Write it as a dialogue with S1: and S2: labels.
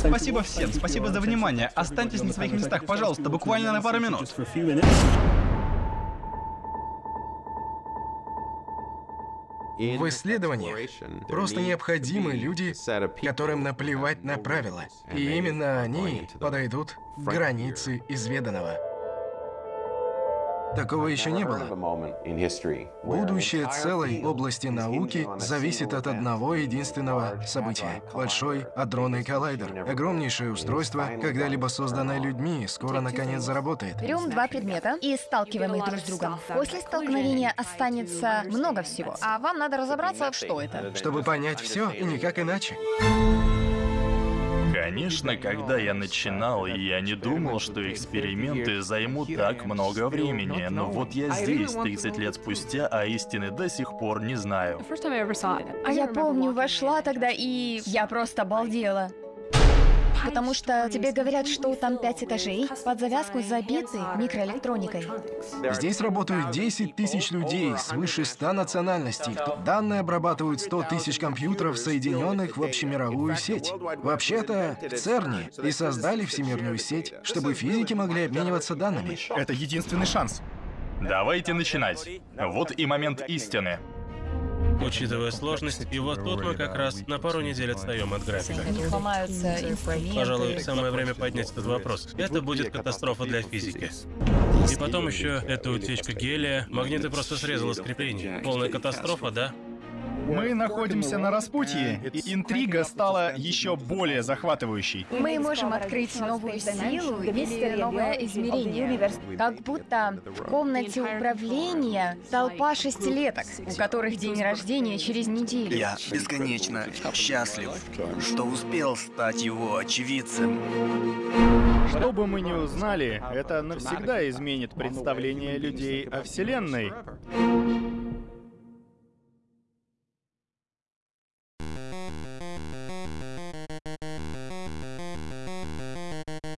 S1: Спасибо всем, спасибо за внимание. Останьтесь на своих местах, пожалуйста, буквально на пару минут.
S2: В исследованиях просто необходимы люди, которым наплевать на правила. И именно они подойдут к границе изведанного. Такого еще не было. Будущее целой области науки зависит от одного единственного события. Большой адронный коллайдер. Огромнейшее устройство, когда-либо созданное людьми, скоро наконец заработает.
S3: Берем два предмета и сталкиваем их друг с другом. После столкновения останется много всего, а вам надо разобраться, что это.
S2: Чтобы понять все и никак иначе.
S4: Конечно, когда я начинал, я не думал, что эксперименты займут так много времени. Но вот я здесь, 30 лет спустя, а истины до сих пор не знаю.
S3: Я помню, вошла тогда и я просто обалдела. Потому что тебе говорят, что там пять этажей, под завязку забиты микроэлектроникой.
S2: Здесь работают 10 тысяч людей, свыше 100 национальностей. Данные обрабатывают 100 тысяч компьютеров, соединенных в общемировую сеть. Вообще-то, в ЦЕРНе и создали всемирную сеть, чтобы физики могли обмениваться данными.
S1: Это единственный шанс.
S4: Давайте начинать. Вот и момент истины.
S5: Учитывая сложность, и вот тут мы как раз на пару недель отстаем от графика.
S3: Ломаются инструменты.
S5: Пожалуй, самое время поднять этот вопрос. Это будет катастрофа для физики. И потом еще эта утечка гелия. Магниты просто срезало скрепление. Полная катастрофа, да?
S1: Мы находимся на распутье, и интрига стала еще более захватывающей.
S3: Мы можем открыть новую силу или новое измерение. Как будто в комнате управления толпа шестилеток, у которых день рождения через неделю.
S6: Я бесконечно счастлив, что успел стать его очевидцем.
S7: Что бы мы ни узнали, это навсегда изменит представление людей о Вселенной.